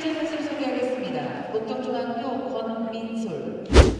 실제 선수를 소개하겠습니다. 목동중학교 권민솔.